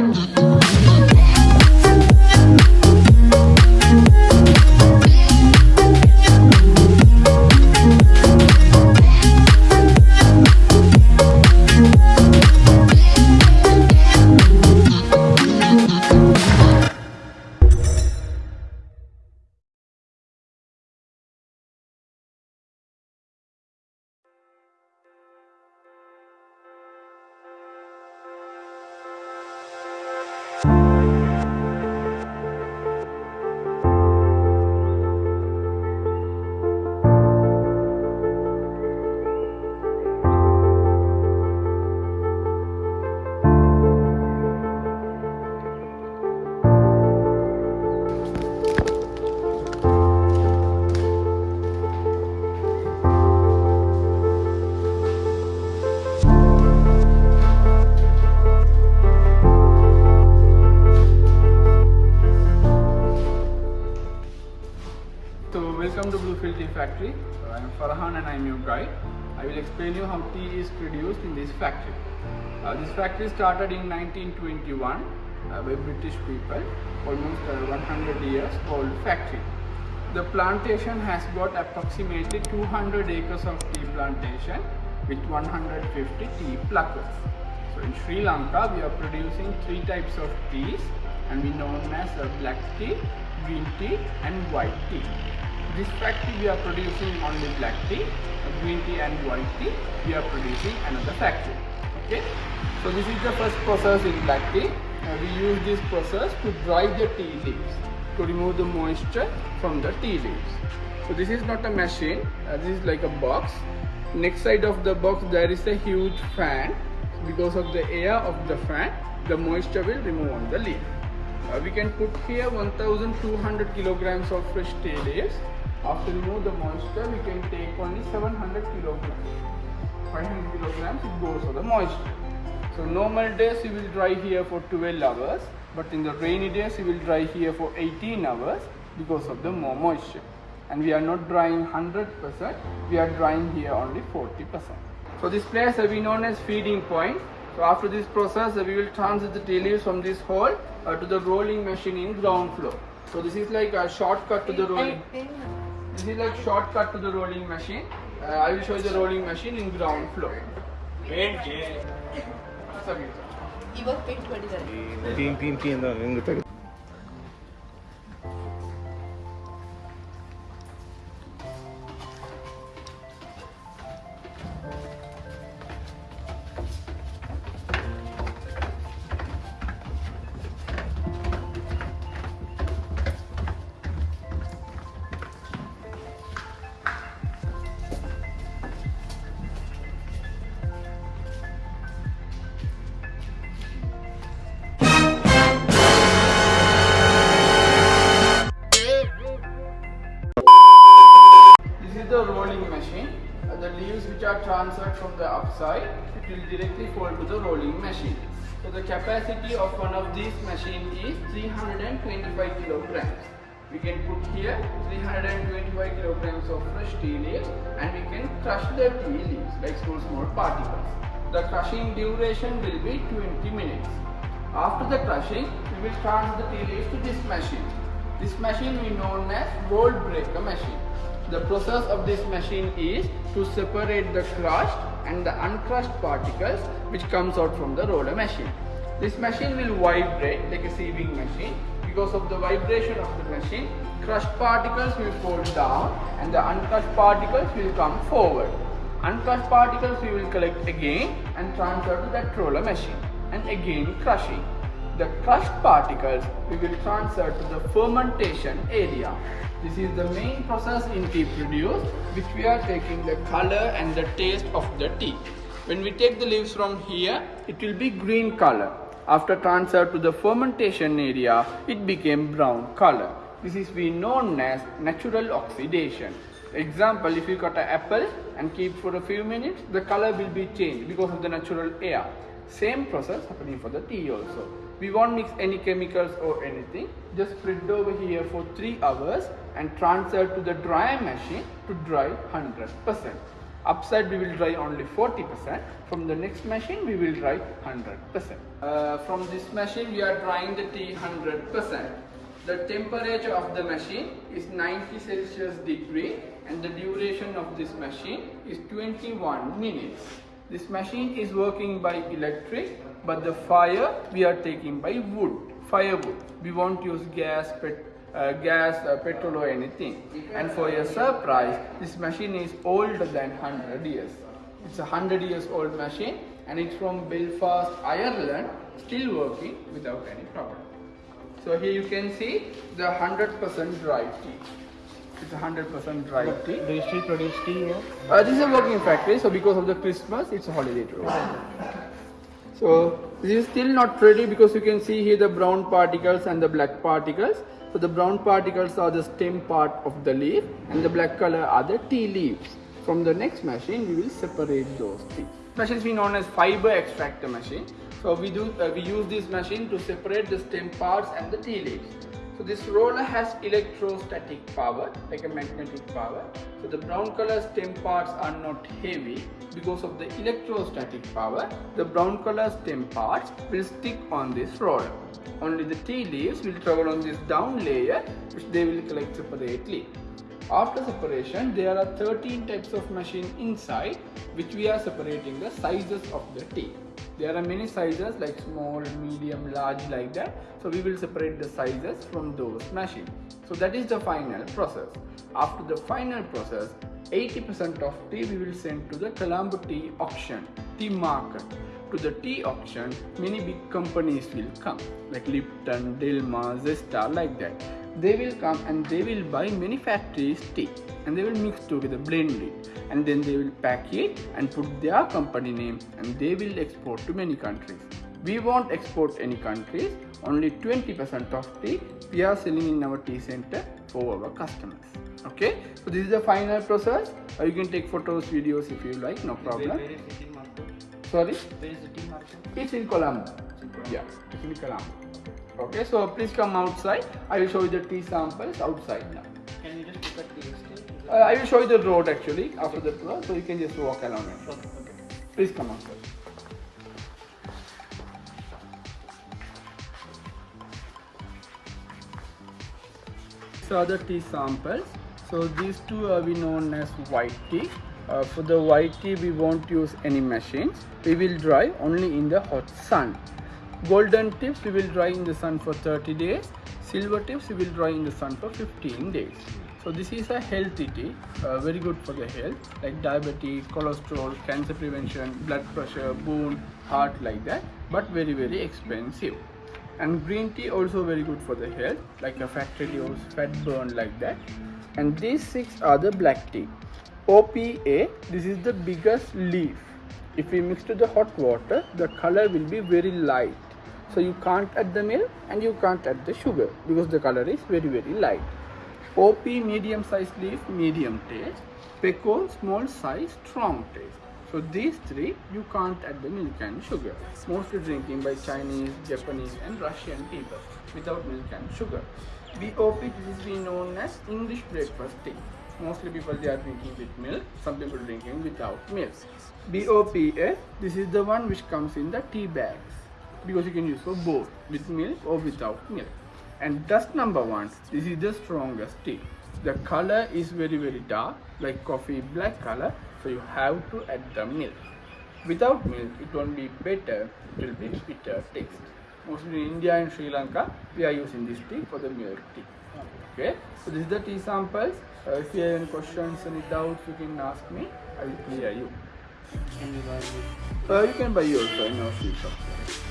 So welcome Tea Factory. Uh, I am Farhan and I am your guide. I will explain you how tea is produced in this factory. Uh, this factory started in 1921 uh, by British people, almost uh, 100 years old factory. The plantation has got approximately 200 acres of tea plantation with 150 tea pluckers. So in Sri Lanka, we are producing three types of teas and we known as uh, black tea, green tea and white tea. This factory we are producing only black tea, green tea and white tea. We are producing another factory. Okay. So this is the first process in black tea. Uh, we use this process to dry the tea leaves to remove the moisture from the tea leaves. So this is not a machine. Uh, this is like a box. Next side of the box there is a huge fan. Because of the air of the fan, the moisture will remove on the leaf. Uh, we can put here 1200 kilograms of fresh leaves. After remove the moisture, we can take only 700 kilograms. 500 kilograms it goes for the moisture. So normal days you will dry here for 12 hours, but in the rainy days you will dry here for 18 hours because of the more moisture. And we are not drying 100%, we are drying here only 40%. So this place will be known as feeding point. So after this process, uh, we will transit the tea leaves from this hole uh, to the rolling machine in ground floor. So this is like a shortcut to the rolling. This is like shortcut to the rolling machine. Uh, I will show you the rolling machine in ground floor. Sorry, sir. ಇವಾಗ paint ಮಾಡಿದ್ದಾರೆ team team team ಅಂತ Upside, it will directly fall to the rolling machine. So the capacity of one of these machine is 325 kilograms. We can put here 325 kilograms of fresh tea leaves and we can crush the tea leaves like small small particles. The crushing duration will be 20 minutes. After the crushing, we will transfer the tea leaves to this machine. This machine we known as roll breaker machine. The process of this machine is to separate the crushed and the uncrushed particles which comes out from the roller machine. This machine will vibrate like a sieving machine. Because of the vibration of the machine, crushed particles will fall down and the uncrushed particles will come forward. Uncrushed particles we will collect again and transfer to that roller machine and again crushing. The crushed particles we will transfer to the fermentation area. This is the main process in tea produce which we are taking the color and the taste of the tea. When we take the leaves from here, it will be green color. After transfer to the fermentation area, it became brown color. This is we known as natural oxidation. Example, if you cut an apple and keep for a few minutes, the color will be changed because of the natural air. Same process happening for the tea also. We won't mix any chemicals or anything. Just spread over here for 3 hours and transfer to the dry machine to dry 100%. Upside we will dry only 40%. From the next machine we will dry 100%. Uh, from this machine we are drying the tea 100%. The temperature of the machine is 90 Celsius degree and the duration of this machine is 21 minutes. This machine is working by electric but the fire we are taking by wood, firewood. We won't use gas, pet, uh, gas, uh, petrol or anything. And for your surprise, this machine is older than 100 years. It's a 100 years old machine and it's from Belfast, Ireland, still working without any problem. So here you can see the 100% dry tea. It's a 100% dry tea. Do you still produce tea here? Uh, this is a working factory, so because of the Christmas, it's a holiday today. So this is still not ready because you can see here the brown particles and the black particles. So the brown particles are the stem part of the leaf and the black color are the tea leaves. From the next machine, we will separate those tea. Machine is known as fiber extractor machine. So we do uh, we use this machine to separate the stem parts and the tea leaves. So this roller has electrostatic power, like a magnetic power. So the brown color stem parts are not heavy because of the electrostatic power. The brown color stem parts will stick on this roller. Only the tea leaves will travel on this down layer which they will collect separately. After separation, there are 13 types of machine inside which we are separating the sizes of the tea. There are many sizes like small, medium, large like that. So we will separate the sizes from those machines. So that is the final process. After the final process, 80% of tea we will send to the Colombo tea auction, tea market. To the tea auction, many big companies will come like Lipton, Dilmah, Zesta like that they will come and they will buy many factories tea and they will mix together blend it. And then they will pack it and put their company name and they will export to many countries. We won't export any countries. Only 20% of tea we are selling in our tea center for our customers. Okay? So this is the final process. Or you can take photos videos if you like no problem. Where is the sorry? Where is the tea market? it's in Colombo. Yeah it's in Colombo okay so please come outside i will show you the tea samples outside now Can you just look at the estate? uh, i will show you the road actually after the tour so you can just walk along it Okay. okay. please come outside These are the tea samples. So these two are we known as white tea. Uh, for the white tea, we won't use any machines. We will dry only in the hot sun. Golden tips we will dry in the sun for 30 days. Silver tips we will dry in the sun for 15 days. So this is a healthy tea, uh, very good for the health, like diabetes, cholesterol, cancer prevention, blood pressure, bone, heart, like that. But very very expensive and green tea also very good for the health like a fat reduce fat burn like that and these six are the black tea opa this is the biggest leaf if we mix to the hot water the color will be very light so you can't add the milk and you can't add the sugar because the color is very very light op medium size leaf medium taste pekoe small size strong taste so these three, you can't add the milk and sugar. Mostly drinking by Chinese, Japanese and Russian people without milk and sugar. BOP, is being known as English breakfast tea. Mostly people they are drinking with milk, some people drinking without milk. BOPA, this is the one which comes in the tea bags because you can use for both with milk or without milk. And dust number one, this is the strongest tea. The color is very very dark like coffee black color so you have to add the milk. Without milk it won't be better, it will be bitter taste. Mostly in India and Sri Lanka we are using this tea for the milk tea. Okay, so this is the tea samples. Uh, if you have any questions, any doubts, you can ask me. I will clear you. Can you buy? Uh, you can buy also in our shop.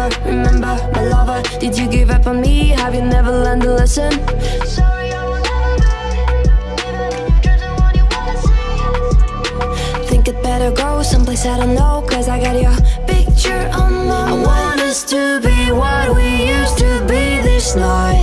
But remember my lover. Did you give up on me? Have you never learned a lesson? Sorry, I will never be. Even in your dreams, you wanna see. Think it better go someplace I don't know. Cause I got your picture on my mind. I want us to be what we used to be this night.